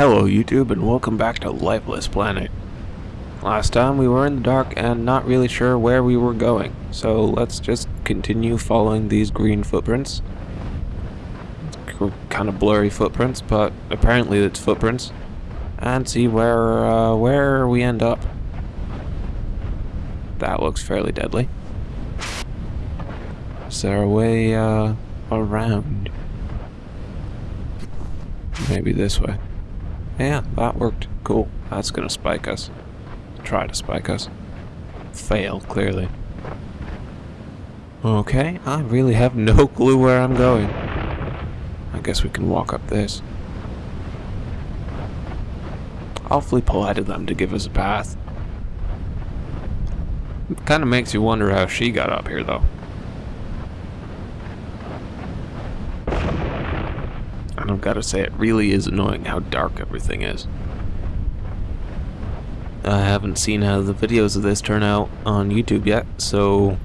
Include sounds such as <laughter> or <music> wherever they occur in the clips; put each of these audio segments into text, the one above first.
Hello YouTube and welcome back to Lifeless Planet. Last time we were in the dark and not really sure where we were going, so let's just continue following these green footprints. Kind of blurry footprints, but apparently it's footprints. And see where, uh, where we end up. That looks fairly deadly. Is there a way, uh, around? Maybe this way. Yeah, that worked. Cool. That's gonna spike us. Try to spike us. Fail, clearly. Okay, I really have no <laughs> clue where I'm going. I guess we can walk up this. Awfully polite of them to give us a path. It kind of makes you wonder how she got up here, though. And I've got to say, it really is annoying how dark everything is. I haven't seen how the videos of this turn out on YouTube yet, so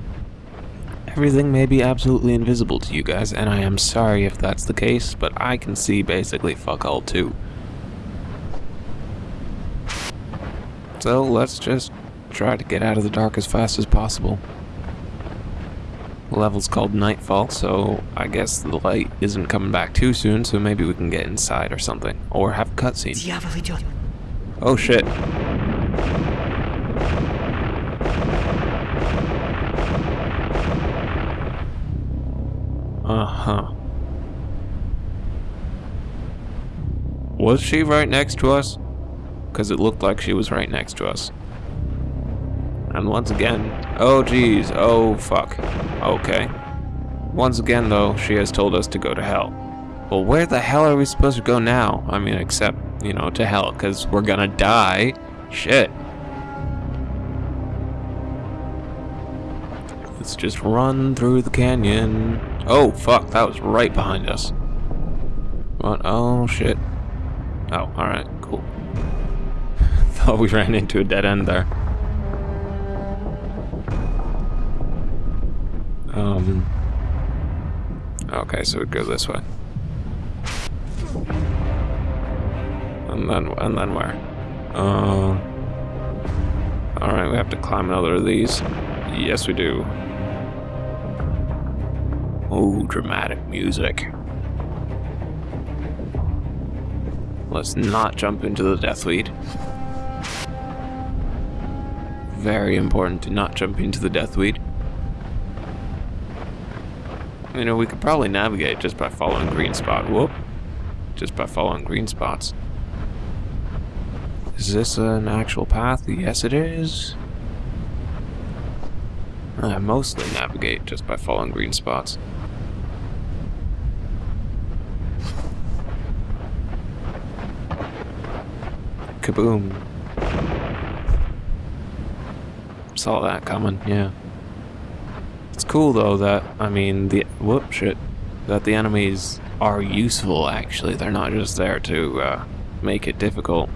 everything may be absolutely invisible to you guys, and I am sorry if that's the case, but I can see basically fuck all too. So let's just try to get out of the dark as fast as possible level's called Nightfall, so I guess the light isn't coming back too soon, so maybe we can get inside or something. Or have a cutscene. Oh shit. Uh-huh. Was she right next to us? Because it looked like she was right next to us. And once again, oh geez, oh fuck. Okay. Once again though, she has told us to go to hell. Well, where the hell are we supposed to go now? I mean, except, you know, to hell, because we're gonna die. Shit. Let's just run through the canyon. Oh, fuck, that was right behind us. What? Oh, shit. Oh, alright, cool. <laughs> Thought we ran into a dead end there. Um. Okay, so we go this way. And then, and then where? Uh. Alright, we have to climb another of these. Yes, we do. Oh, dramatic music. Let's not jump into the death Deathweed. Very important to not jump into the death Deathweed. You know, we could probably navigate just by following green spot. Whoop. Just by following green spots. Is this an actual path? Yes, it is. I mostly navigate just by following green spots. Kaboom. Saw that coming, yeah. It's cool though that, I mean, the, whoop, shit, that the enemies are useful actually. They're not just there to uh, make it difficult.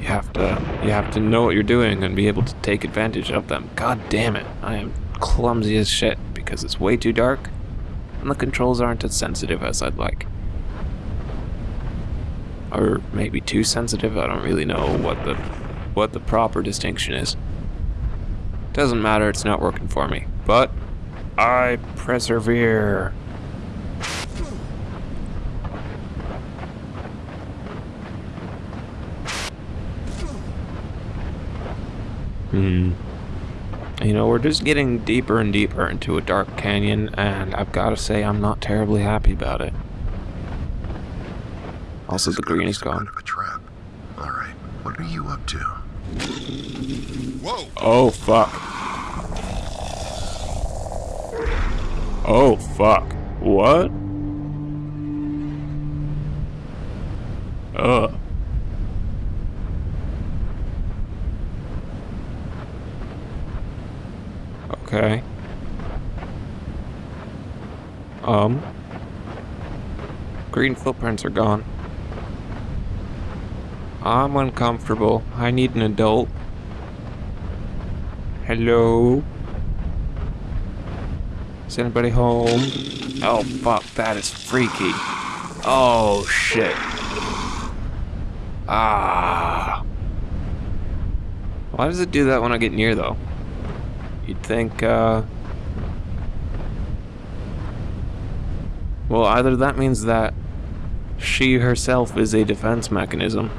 You have to, you have to know what you're doing and be able to take advantage of them. God damn it, I am clumsy as shit because it's way too dark and the controls aren't as sensitive as I'd like. Or maybe too sensitive, I don't really know what the what the proper distinction is. Doesn't matter, it's not working for me. But I persevere. Hmm. You know, we're just getting deeper and deeper into a dark canyon, and I've got to say I'm not terribly happy about it. Also, the green is gone. somewhat of a trap. All right, what are you up to? Whoa! Oh, fuck. Oh, fuck. What? Ugh. Okay. Um. Green footprints are gone. I'm uncomfortable. I need an adult. Hello? Is anybody home? Oh fuck, that is freaky. Oh, shit. Ah. Why does it do that when I get near, though? You'd think, uh... Well, either that means that she herself is a defense mechanism,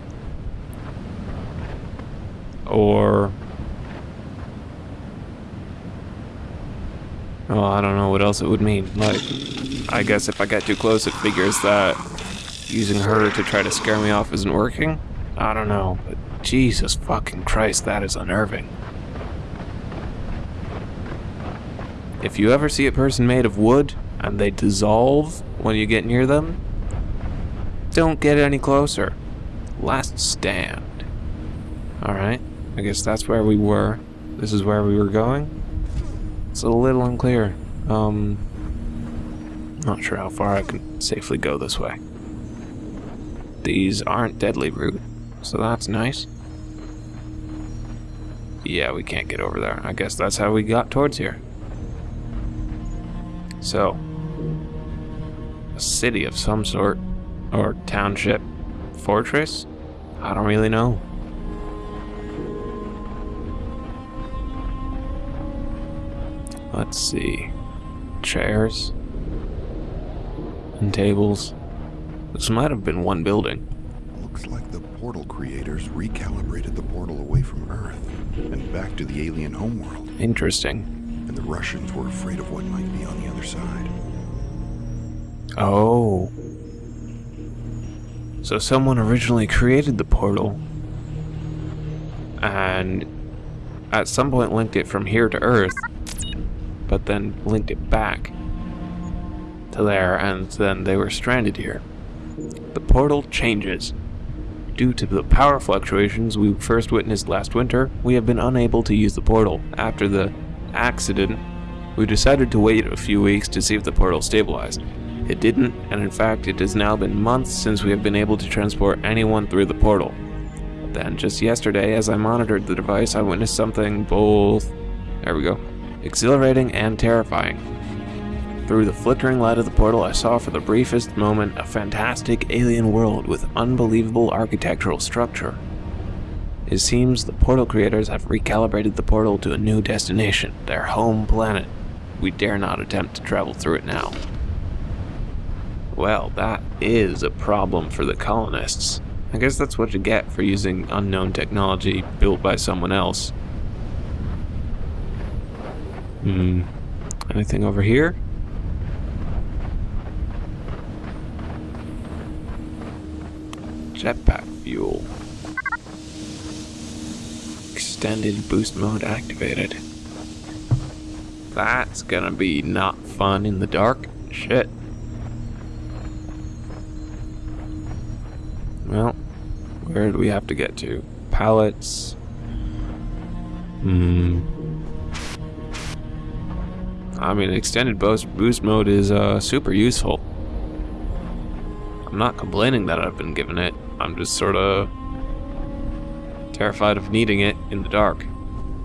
or... Oh, I don't know what else it would mean. Like, I guess if I get too close, it figures that using her to try to scare me off isn't working. I don't know, but Jesus fucking Christ, that is unnerving. If you ever see a person made of wood and they dissolve when you get near them, don't get any closer. Last stand. Alright, I guess that's where we were. This is where we were going. It's a little unclear. Um, not sure how far I can safely go this way. These aren't deadly root, so that's nice. Yeah, we can't get over there. I guess that's how we got towards here. So, a city of some sort, or township, fortress? I don't really know. Let's see. Chairs. And tables. This might have been one building. Looks like the portal creators recalibrated the portal away from Earth and back to the alien homeworld. Interesting. And the Russians were afraid of what might be on the other side. Oh. So someone originally created the portal and at some point linked it from here to Earth, but then linked it back to there, and then they were stranded here. The portal changes. Due to the power fluctuations we first witnessed last winter, we have been unable to use the portal. After the accident, we decided to wait a few weeks to see if the portal stabilized. It didn't, and in fact, it has now been months since we have been able to transport anyone through the portal. Then, just yesterday, as I monitored the device, I witnessed something both. There we go. Exhilarating and terrifying. Through the flickering light of the portal, I saw for the briefest moment a fantastic alien world with unbelievable architectural structure. It seems the portal creators have recalibrated the portal to a new destination, their home planet. We dare not attempt to travel through it now. Well, that is a problem for the colonists. I guess that's what you get for using unknown technology built by someone else. Hmm. Anything over here? Jetpack fuel. Extended boost mode activated. That's gonna be not fun in the dark. Shit. Well, where do we have to get to? Pallets. Hmm. I mean, extended boost, boost mode is uh, super useful. I'm not complaining that I've been given it. I'm just sort of terrified of needing it in the dark.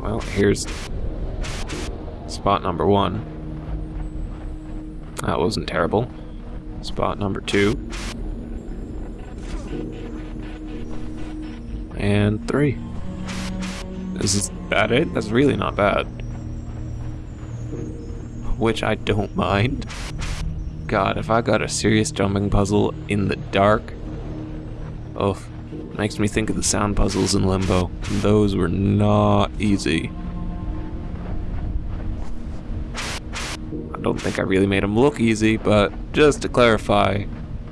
Well, here's spot number one. That wasn't terrible. Spot number two. And three. Is that it? That's really not bad. Which I don't mind. God, if I got a serious jumping puzzle in the dark, oh, makes me think of the sound puzzles in Limbo. Those were not easy. I don't think I really made them look easy, but just to clarify,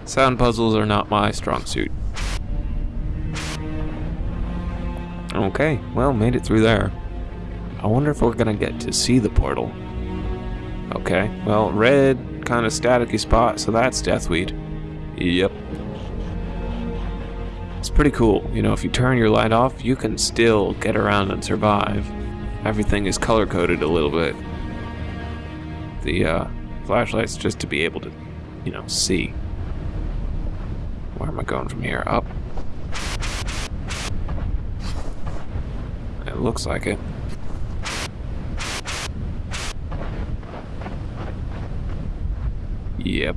sound puzzles are not my strong suit. Okay, well, made it through there. I wonder if we're gonna get to see the portal. Okay, well, red, kind of staticky spot, so that's Deathweed. Yep. It's pretty cool. You know, if you turn your light off, you can still get around and survive. Everything is color-coded a little bit. The uh, flashlight's just to be able to, you know, see. Where am I going from here? Up. It looks like it. Yep.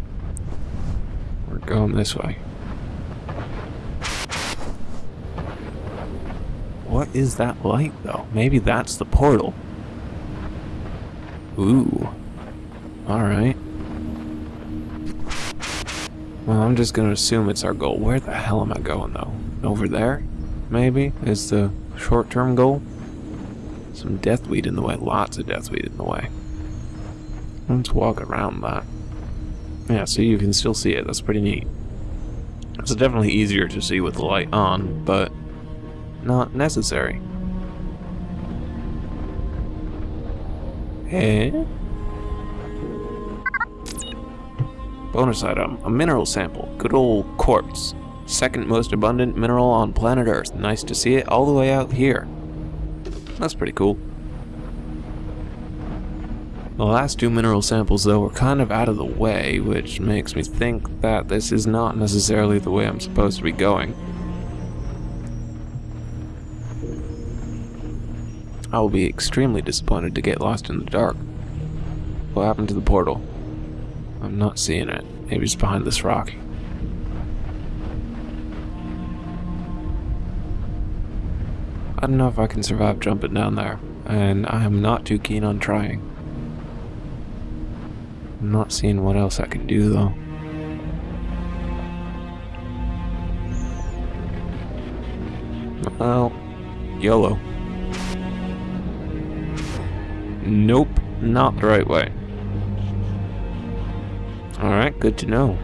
We're going this way. What is that light, though? Maybe that's the portal. Ooh. Alright. Well, I'm just gonna assume it's our goal. Where the hell am I going, though? Over there? Maybe? Is the short-term goal? Some deathweed in the way. Lots of deathweed in the way. Let's walk around that. Yeah, so you can still see it. That's pretty neat. It's definitely easier to see with the light on, but not necessary. Eh? Bonus item, a mineral sample. Good old quartz. Second most abundant mineral on planet Earth. Nice to see it all the way out here. That's pretty cool. The last two mineral samples, though, were kind of out of the way, which makes me think that this is not necessarily the way I'm supposed to be going. I will be extremely disappointed to get lost in the dark. What happened to the portal? I'm not seeing it. Maybe it's behind this rock. I don't know if I can survive jumping down there, and I am not too keen on trying. I'm not seeing what else I can do though. Well, YOLO. Nope, not the right way. Alright, good to know.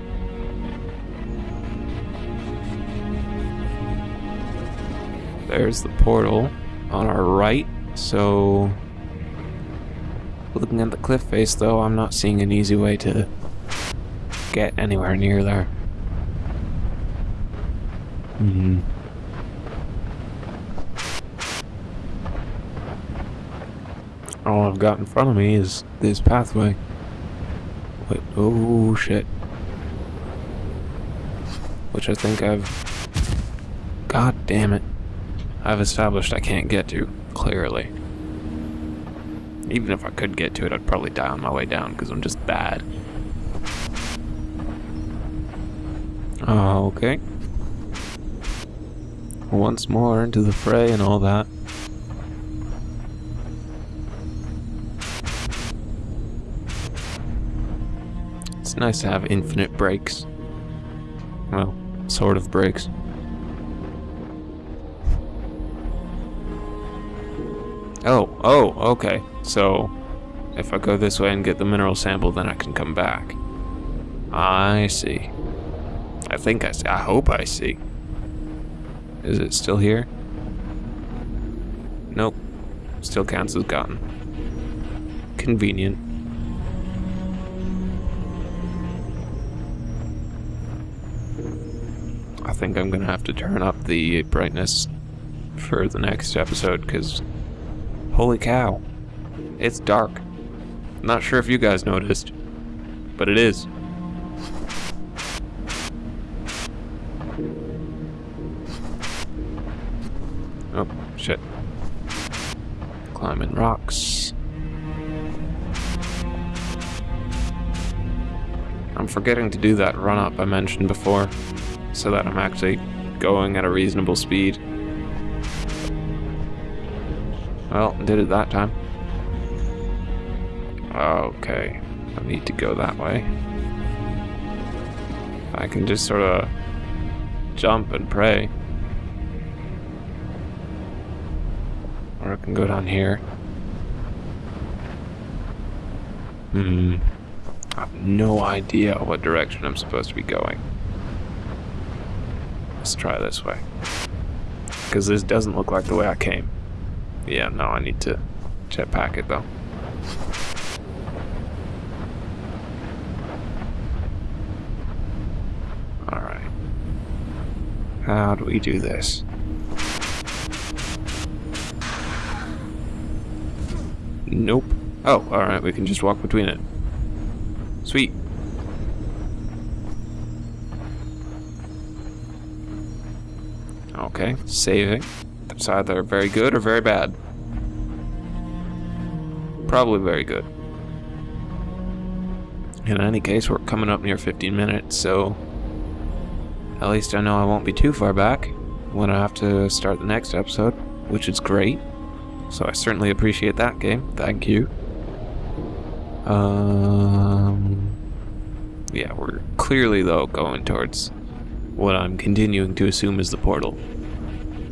There's the portal on our right, so Looking at the cliff face, though, I'm not seeing an easy way to get anywhere near there. Hmm. All I've got in front of me is this pathway. Wait, oh shit. Which I think I've... God damn it. I've established I can't get to, clearly. Even if I could get to it, I'd probably die on my way down because I'm just bad. Ah, okay. Once more into the fray and all that. It's nice to have infinite breaks. Well, sort of breaks. Oh, oh, okay. So, if I go this way and get the mineral sample, then I can come back. I see. I think I see. I hope I see. Is it still here? Nope. Still counts as gone. Convenient. I think I'm gonna have to turn up the brightness for the next episode because Holy cow. It's dark. Not sure if you guys noticed, but it is. Oh, shit. Climbing rocks. I'm forgetting to do that run up I mentioned before, so that I'm actually going at a reasonable speed. Well, did it that time. Okay, I need to go that way. I can just sort of jump and pray. Or I can go down here. Hmm. I have no idea what direction I'm supposed to be going. Let's try this way. Because this doesn't look like the way I came. Yeah, no, I need to jetpack it though. Alright. How do we do this? Nope. Oh, alright, we can just walk between it. Sweet. Okay, saving. It's either very good or very bad. Probably very good. In any case, we're coming up near 15 minutes, so At least I know I won't be too far back when I have to start the next episode, which is great. So I certainly appreciate that game. Thank you. Um, yeah, we're clearly, though, going towards what I'm continuing to assume is the portal.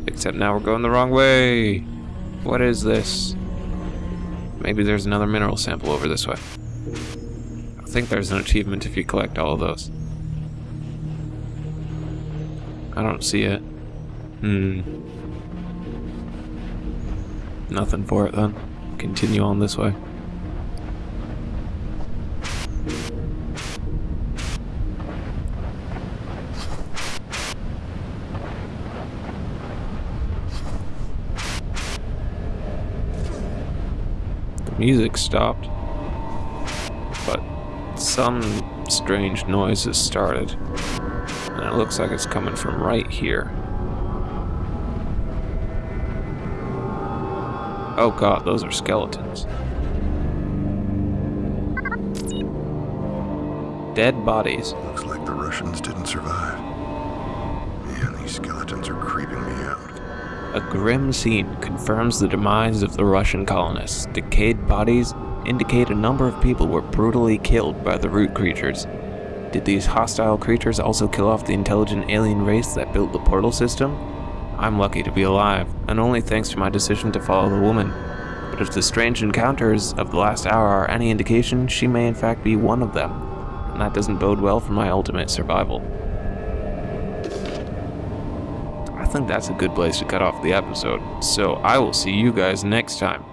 Except now we're going the wrong way. What is this? Maybe there's another mineral sample over this way. I think there's an achievement if you collect all of those. I don't see it. Hmm. Nothing for it then. Continue on this way. The music stopped, but some strange noise has started, and it looks like it's coming from right here. Oh god, those are skeletons. Dead bodies. Looks like the Russians didn't survive. Man, these skeletons are creeping me out. A grim scene confirms the demise of the Russian colonists. Decayed bodies indicate a number of people were brutally killed by the root creatures. Did these hostile creatures also kill off the intelligent alien race that built the portal system? I'm lucky to be alive, and only thanks to my decision to follow the woman. But if the strange encounters of the last hour are any indication, she may in fact be one of them, and that doesn't bode well for my ultimate survival. I think that's a good place to cut off the episode, so I will see you guys next time.